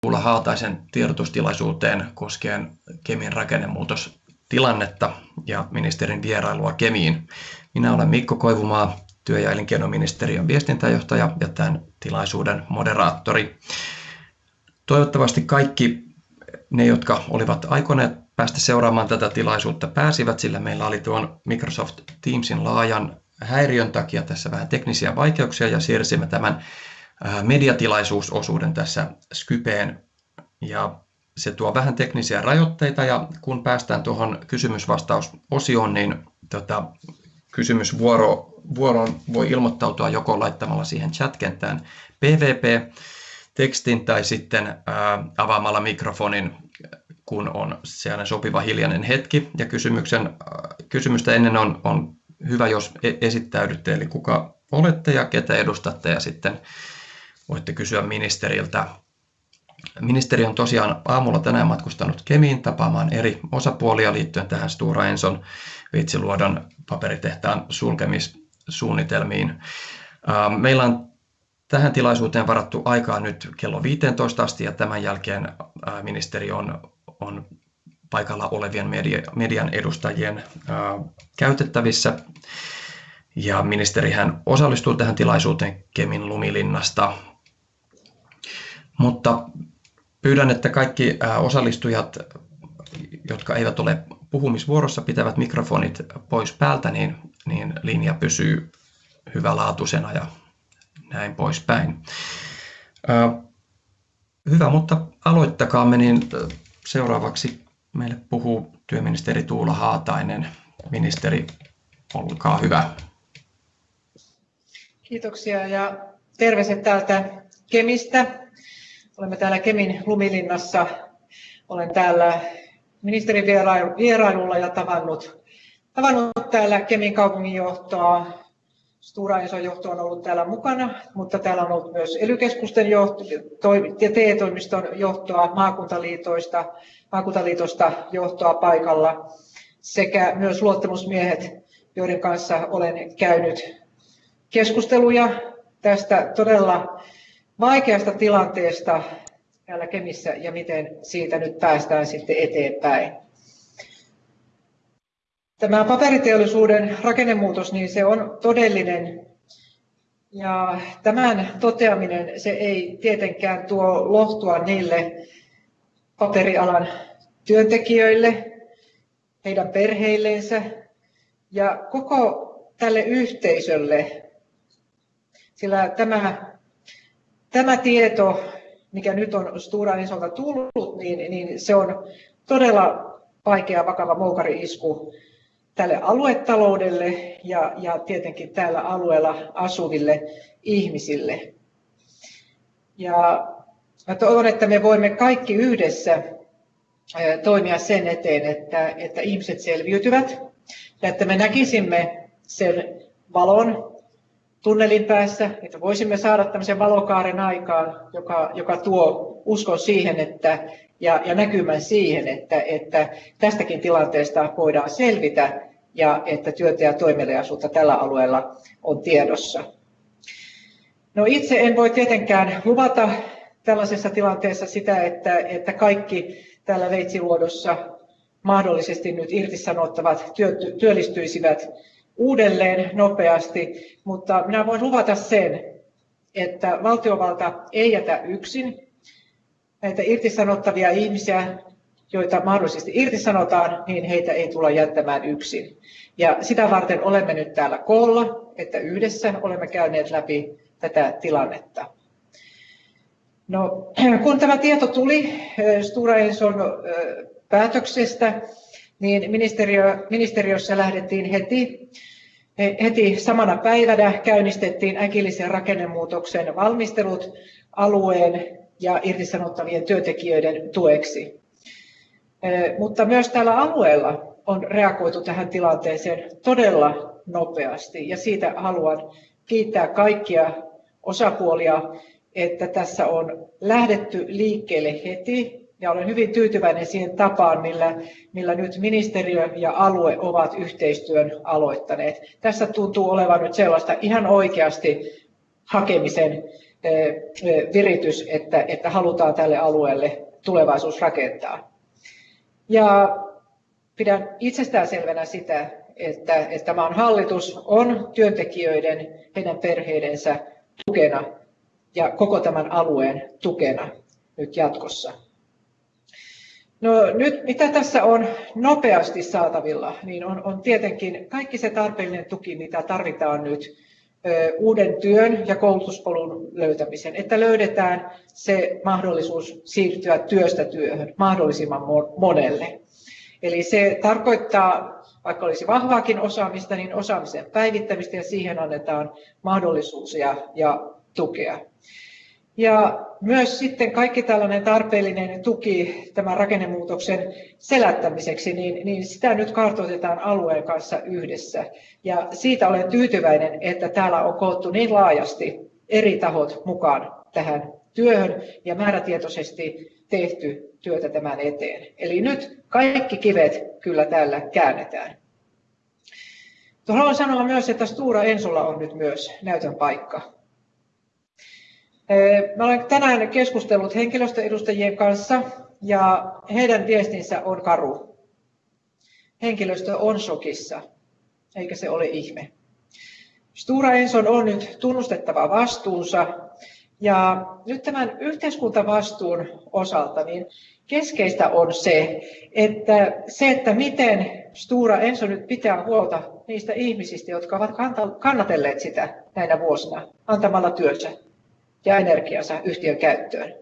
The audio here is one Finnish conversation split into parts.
Tuula Haataisen tiedotustilaisuuteen koskien Kemin rakennemuutostilannetta ja ministerin vierailua Kemiin. Minä olen Mikko Koivumaa, työ- ja elinkeinoministeriön viestintäjohtaja ja tämän tilaisuuden moderaattori. Toivottavasti kaikki ne, jotka olivat aikoneet päästä seuraamaan tätä tilaisuutta, pääsivät, sillä meillä oli tuon Microsoft Teamsin laajan häiriön takia tässä vähän teknisiä vaikeuksia ja siirsimme tämän mediatilaisuusosuuden tässä Skypeen ja se tuo vähän teknisiä rajoitteita ja kun päästään tuohon kysymysvastausosioon, niin tota, kysymysvuoro vuoroon voi ilmoittautua joko laittamalla siihen chat-kenttään PVP-tekstin tai sitten ää, avaamalla mikrofonin, kun on sellainen sopiva hiljainen hetki. Ja kysymyksen, ää, kysymystä ennen on, on hyvä, jos e-, esittäydytte, eli kuka olette ja ketä edustatte, ja sitten voitte kysyä ministeriltä. Ministeri on tosiaan aamulla tänään matkustanut Kemiin tapaamaan eri osapuolia liittyen tähän Stura Enson Veitsiluodon paperitehtaan sulkemissuunnitelmiin. Meillä on tähän tilaisuuteen varattu aikaa nyt kello 15 asti ja tämän jälkeen ministeri on, on paikalla olevien media, median edustajien käytettävissä. Ja ministerihän osallistuu tähän tilaisuuteen Kemin lumilinnasta mutta pyydän, että kaikki osallistujat, jotka eivät ole puhumisvuorossa, pitävät mikrofonit pois päältä, niin, niin linja pysyy hyvälaatuisena ja näin poispäin. Hyvä, mutta aloittakaamme, niin seuraavaksi meille puhuu työministeri Tuula Haatainen. Ministeri, olkaa hyvä. Kiitoksia ja terveiset täältä Kemistä. Olemme täällä Kemin Lumilinnassa. Olen täällä ministerin vierailulla ja tavannut, tavannut täällä Kemin kaupungin johtoa. Stura Enson johto on ollut täällä mukana, mutta täällä on ollut myös ely johto ja TE-toimiston johtoa, maakuntaliitoista, maakuntaliitosta johtoa paikalla sekä myös luottamusmiehet, joiden kanssa olen käynyt keskusteluja tästä todella vaikeasta tilanteesta täällä Kemissä ja miten siitä nyt päästään sitten eteenpäin. Tämä paperiteollisuuden rakennemuutos, niin se on todellinen ja tämän toteaminen se ei tietenkään tuo lohtua niille paperialan työntekijöille, heidän perheillensä ja koko tälle yhteisölle, sillä tämä tämä tieto, mikä nyt on Stura Ensolta tullut, niin, niin se on todella vaikea, vakava moukari-isku tälle aluetaloudelle ja, ja tietenkin täällä alueella asuville ihmisille. Ja mä toivon, että me voimme kaikki yhdessä toimia sen eteen, että, että ihmiset selviytyvät ja että me näkisimme sen valon tunnelin päässä, että voisimme saada tämmöisen valokaaren aikaan, joka, joka tuo uskon siihen että, ja, ja näkymän siihen, että, että tästäkin tilanteesta voidaan selvitä ja että työtä ja toimeliaisuutta tällä alueella on tiedossa. No itse en voi tietenkään luvata tällaisessa tilanteessa sitä, että, että kaikki täällä Veitsiluodossa mahdollisesti nyt irtisanottavat työ, työllistyisivät uudelleen nopeasti, mutta minä voin luvata sen, että valtiovalta ei jätä yksin näitä irtisanottavia ihmisiä, joita mahdollisesti irtisanotaan, niin heitä ei tulla jättämään yksin. Ja sitä varten olemme nyt täällä koolla, että yhdessä olemme käyneet läpi tätä tilannetta. No, kun tämä tieto tuli Stura Enson päätöksestä, niin ministeriö, ministeriössä lähdettiin heti, heti samana päivänä käynnistettiin äkillisen rakennemuutoksen valmistelut alueen ja irtisanottavien työntekijöiden tueksi. Mutta myös tällä alueella on reagoitu tähän tilanteeseen todella nopeasti ja siitä haluan kiittää kaikkia osapuolia, että tässä on lähdetty liikkeelle heti ja olen hyvin tyytyväinen siihen tapaan, millä, millä nyt ministeriö ja alue ovat yhteistyön aloittaneet. Tässä tuntuu olevan nyt sellaista ihan oikeasti hakemisen viritys, että, että halutaan tälle alueelle tulevaisuus rakentaa. Ja pidän itsestäänselvänä sitä, että, että maan hallitus on työntekijöiden, heidän perheidensä tukena ja koko tämän alueen tukena nyt jatkossa. No nyt mitä tässä on nopeasti saatavilla, niin on, on tietenkin kaikki se tarpeellinen tuki, mitä tarvitaan nyt ö, uuden työn ja koulutuspolun löytämisen, että löydetään se mahdollisuus siirtyä työstä työhön mahdollisimman monelle. Eli se tarkoittaa, vaikka olisi vahvaakin osaamista, niin osaamisen päivittämistä ja siihen annetaan mahdollisuus ja, ja tukea. Ja myös sitten kaikki tällainen tarpeellinen tuki tämän rakennemuutoksen selättämiseksi, niin, niin sitä nyt kartoitetaan alueen kanssa yhdessä. Ja siitä olen tyytyväinen, että täällä on koottu niin laajasti eri tahot mukaan tähän työhön ja määrätietoisesti tehty työtä tämän eteen. Eli nyt kaikki kivet kyllä täällä käännetään. Haluan sanoa myös, että Stura Ensolla on nyt myös näytön paikka. Mä olen tänään keskustellut henkilöstöedustajien kanssa ja heidän viestinsä on karu. Henkilöstö on shokissa, eikä se ole ihme. Stura Enson on nyt tunnustettava vastuunsa ja nyt tämän yhteiskuntavastuun osalta niin keskeistä on se, että se, että miten Stura Enso nyt pitää huolta niistä ihmisistä, jotka ovat kannatelleet sitä näinä vuosina antamalla työnsä ja energiansa yhtiön käyttöön.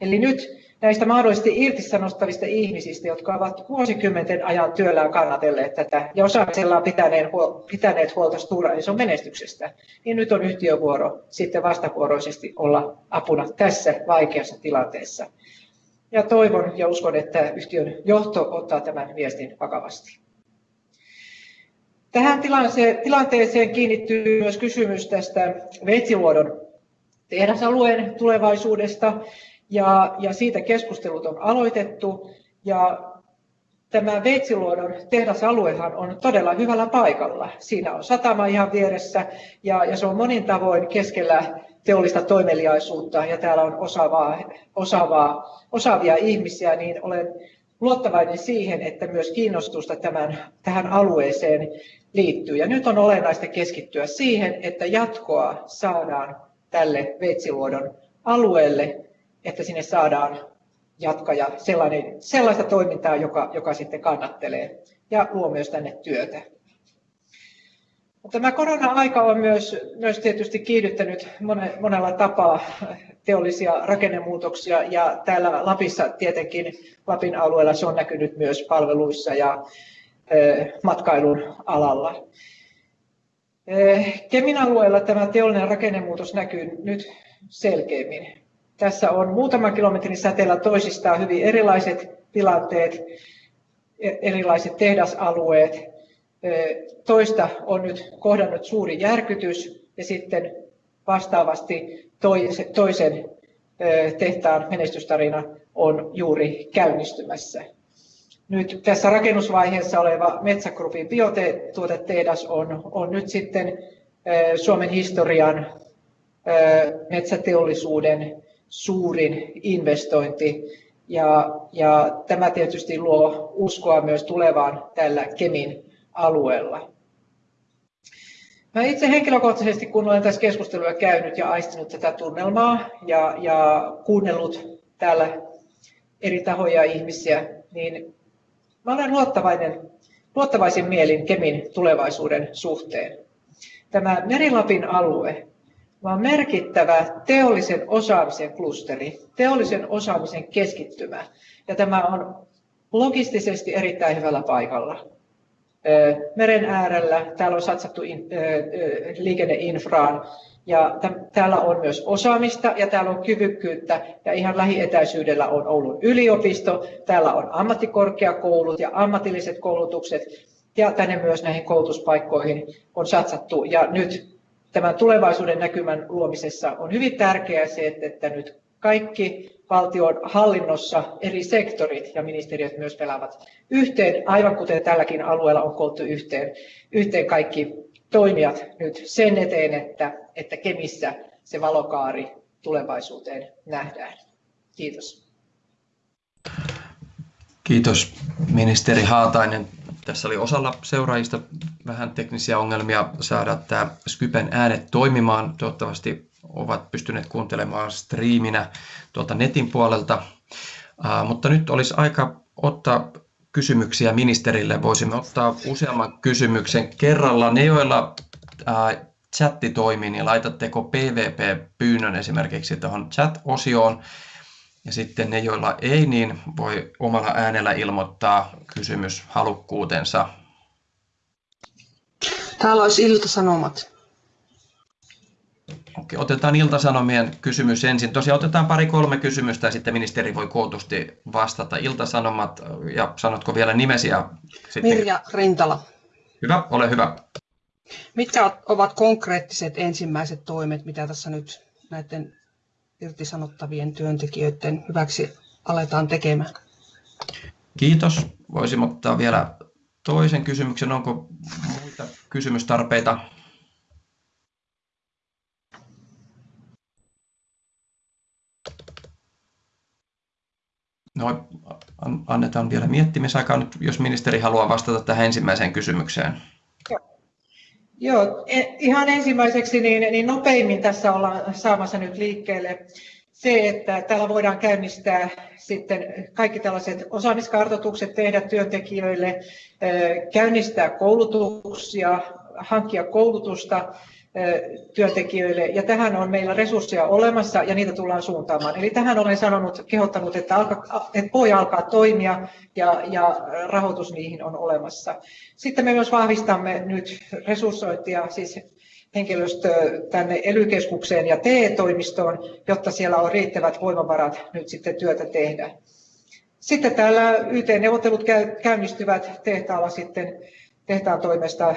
Eli nyt näistä mahdollisesti irtisanostavista ihmisistä, jotka ovat vuosikymmenten ajan työllään kannatelleet tätä ja osaamisellaan pitäneet, pitäneet huolta Stora Enson menestyksestä, niin nyt on yhtiövuoro sitten vastavuoroisesti olla apuna tässä vaikeassa tilanteessa. Ja toivon ja uskon, että yhtiön johto ottaa tämän viestin vakavasti. Tähän tilanteeseen kiinnittyy myös kysymys tästä Veitsiluodon tehdasalueen tulevaisuudesta ja, ja siitä keskustelut on aloitettu. Ja tämä Veitsiluodon tehdasaluehan on todella hyvällä paikalla. Siinä on satama ihan vieressä ja, ja se on monin tavoin keskellä teollista toimeliaisuutta ja täällä on osaavaa, osaavaa, osaavia ihmisiä, niin olen luottavainen siihen, että myös kiinnostusta tämän, tähän alueeseen liittyy. Ja nyt on olennaista keskittyä siihen, että jatkoa saadaan tälle Veitsiluodon alueelle, että sinne saadaan jatkaja sellainen, sellaista toimintaa, joka, joka sitten kannattelee ja luo myös tänne työtä. Tämä korona-aika on myös, myös tietysti kiihdyttänyt monella tapaa teollisia rakennemuutoksia ja täällä Lapissa tietenkin Lapin alueella se on näkynyt myös palveluissa ja matkailun alalla. Kemin alueella tämä teollinen rakennemuutos näkyy nyt selkeämmin. Tässä on muutaman kilometrin säteellä toisistaan hyvin erilaiset tilanteet, e, erilaiset tehdasalueet. Toista on nyt kohdannut suuri järkytys ja sitten vastaavasti toisen tehtaan menestystarina on juuri käynnistymässä. Nyt tässä rakennusvaiheessa oleva Metsägrupin biotuotetehdas on, on nyt sitten Suomen historian metsäteollisuuden suurin investointi. Ja, ja tämä tietysti luo uskoa myös tulevaan tällä Kemin alueella. Mä itse henkilökohtaisesti, kun olen tässä keskustelua käynyt ja aistinut tätä tunnelmaa ja, ja kuunnellut täällä eri tahoja ihmisiä, niin Mä olen luottavainen, luottavaisin mielin Kemin tulevaisuuden suhteen. Tämä Merilapin alue on merkittävä teollisen osaamisen klusteri, teollisen osaamisen keskittymä. Ja tämä on logistisesti erittäin hyvällä paikalla. Meren äärellä, täällä on satsattu liikenneinfraan, ja täällä on myös osaamista ja täällä on kyvykkyyttä ja ihan lähietäisyydellä on Oulun yliopisto, täällä on ammattikorkeakoulut ja ammatilliset koulutukset ja tänne myös näihin koulutuspaikkoihin on satsattu. Ja nyt tämän tulevaisuuden näkymän luomisessa on hyvin tärkeää se, että, nyt kaikki valtion hallinnossa eri sektorit ja ministeriöt myös pelaavat yhteen, aivan kuten tälläkin alueella on koottu yhteen, yhteen kaikki toimijat nyt sen eteen, että, että Kemissä se valokaari tulevaisuuteen nähdään. Kiitos. Kiitos ministeri Haatainen. Tässä oli osalla seuraajista vähän teknisiä ongelmia saada tämä Skypen äänet toimimaan. Toivottavasti ovat pystyneet kuuntelemaan striiminä tuolta netin puolelta. Uh, mutta nyt olisi aika ottaa kysymyksiä ministerille. Voisimme ottaa useamman kysymyksen kerralla. Ne, joilla uh, chatti toimii, niin laitatteko PVP-pyynnön esimerkiksi tuohon chat-osioon. Ja sitten ne, joilla ei, niin voi omalla äänellä ilmoittaa kysymys halukkuutensa. Täällä olisi Ilta-Sanomat. Okei, otetaan Iltasanomien kysymys ensin. Tosiaan otetaan pari-kolme kysymystä ja sitten ministeri voi kootusti vastata. Iltasanomat, ja sanotko vielä nimesi? Ja sitten... Mirja Rintala. Hyvä, ole hyvä. Mitkä ovat konkreettiset ensimmäiset toimet, mitä tässä nyt näiden irtisanottavien työntekijöiden hyväksi aletaan tekemään? Kiitos. Voisimme ottaa vielä toisen kysymyksen. Onko muita kysymystarpeita? No, annetaan vielä miettimisaikaa. Nyt, jos ministeri haluaa vastata tähän ensimmäiseen kysymykseen. Joo, e, ihan ensimmäiseksi niin, niin nopeimmin tässä ollaan saamassa nyt liikkeelle se, että täällä voidaan käynnistää sitten kaikki tällaiset osaamiskartoitukset tehdä työntekijöille, käynnistää koulutuksia, hankkia koulutusta työntekijöille ja tähän on meillä resursseja olemassa ja niitä tullaan suuntaamaan. Eli tähän olen sanonut, kehottanut, että, alka, että voi alkaa toimia ja, ja rahoitus niihin on olemassa. Sitten me myös vahvistamme nyt resurssointia, siis henkilöstö tänne ely ja TE-toimistoon, jotta siellä on riittävät voimavarat nyt sitten työtä tehdä. Sitten täällä YT-neuvottelut käynnistyvät tehtaalla sitten tehtaan toimesta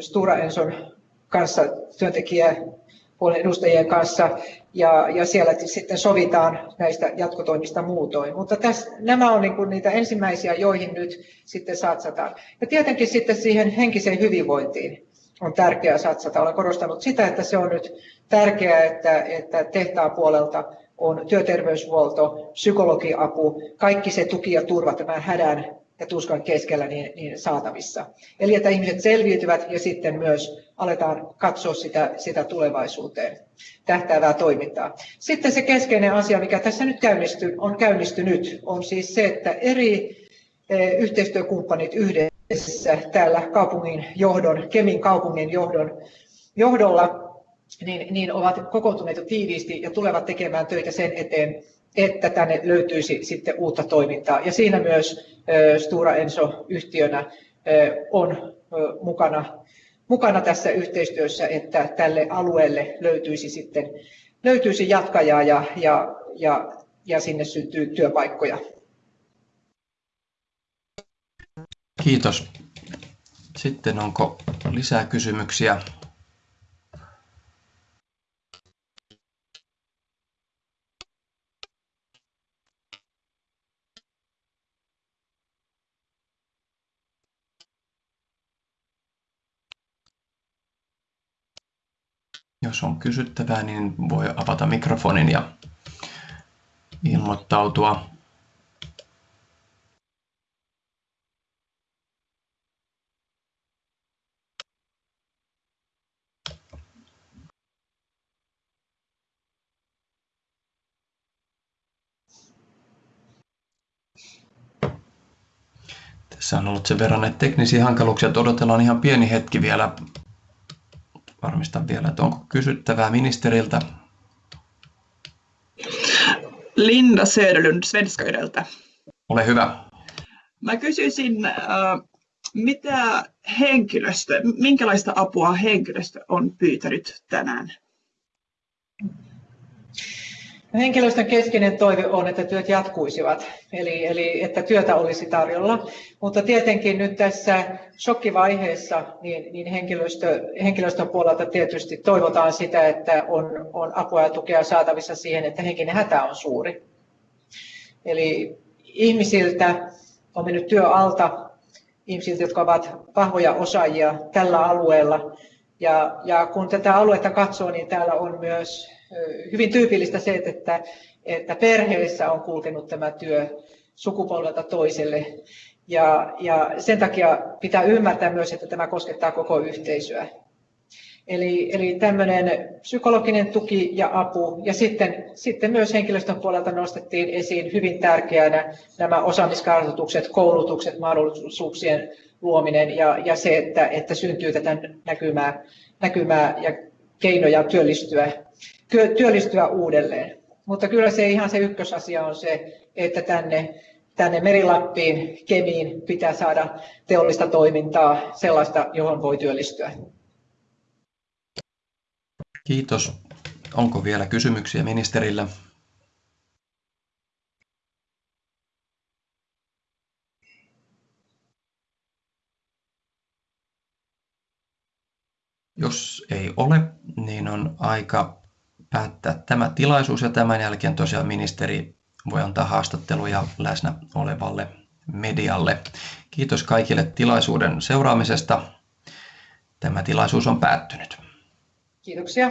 Stura Enson kanssa, työntekijäpuolen edustajien kanssa, ja, ja siellä sitten sovitaan näistä jatkotoimista muutoin. Mutta tässä, nämä on niin niitä ensimmäisiä, joihin nyt sitten satsataan. Ja tietenkin sitten siihen henkiseen hyvinvointiin on tärkeää satsata. Olen korostanut sitä, että se on nyt tärkeää, että, että tehtaan puolelta on työterveyshuolto, psykologiapu, kaikki se tuki ja turva tämän hädän ja tuskan keskellä niin, niin saatavissa. Eli että ihmiset selviytyvät ja sitten myös aletaan katsoa sitä, sitä tulevaisuuteen tähtäävää toimintaa. Sitten se keskeinen asia, mikä tässä nyt käynnisty, on käynnistynyt, on siis se, että eri e, yhteistyökumppanit yhdessä täällä kaupungin johdon, Kemin kaupungin johdon, johdolla niin, niin ovat kokoontuneet tiiviisti ja tulevat tekemään töitä sen eteen, että tänne löytyisi sitten uutta toimintaa. Ja siinä myös Stura Enso yhtiönä on mukana, mukana tässä yhteistyössä, että tälle alueelle löytyisi sitten löytyisi jatkajaa ja, ja, ja, ja sinne syntyy työpaikkoja. Kiitos. Sitten onko lisää kysymyksiä? Jos on kysyttävää, niin voi avata mikrofonin ja ilmoittautua. Tässä on ollut sen verran näitä teknisiä hankaluuksia, että odotellaan ihan pieni hetki vielä Varmistan vielä, että onko kysyttävää ministeriltä. Linda Söderlund Svenskaydeltä. Ole hyvä. Mä kysyisin, äh, mitä henkilöstö, minkälaista apua henkilöstö on pyytänyt tänään? Henkilöstön keskeinen toive on, että työt jatkuisivat, eli, eli että työtä olisi tarjolla. Mutta tietenkin nyt tässä shokkivaiheessa niin, niin henkilöstö, henkilöstön puolelta tietysti toivotaan sitä, että on, on apua ja tukea saatavissa siihen, että henkinen hätä on suuri. Eli ihmisiltä on mennyt työ alta, ihmisiltä, jotka ovat vahvoja osaajia tällä alueella. Ja, ja kun tätä aluetta katsoo, niin täällä on myös hyvin tyypillistä se, että, että perheessä on kulkenut tämä työ sukupolvelta toiselle. Ja, ja sen takia pitää ymmärtää myös, että tämä koskettaa koko yhteisöä. Eli, eli tämmöinen psykologinen tuki ja apu ja sitten, sitten myös henkilöstön puolelta nostettiin esiin hyvin tärkeänä nämä osaamiskartoitukset, koulutukset, mahdollisuuksien luominen ja, ja se, että, että syntyy tätä näkymää, näkymää ja keinoja työllistyä, työllistyä uudelleen. Mutta kyllä se ihan se ykkösasia on se, että tänne, tänne Merilappiin, Kemiin pitää saada teollista toimintaa, sellaista, johon voi työllistyä. Kiitos. Onko vielä kysymyksiä ministerille? Jos ei ole, niin on aika päättää tämä tilaisuus ja tämän jälkeen tosiaan ministeri voi antaa haastatteluja läsnä olevalle medialle. Kiitos kaikille tilaisuuden seuraamisesta. Tämä tilaisuus on päättynyt. Kiitoksia.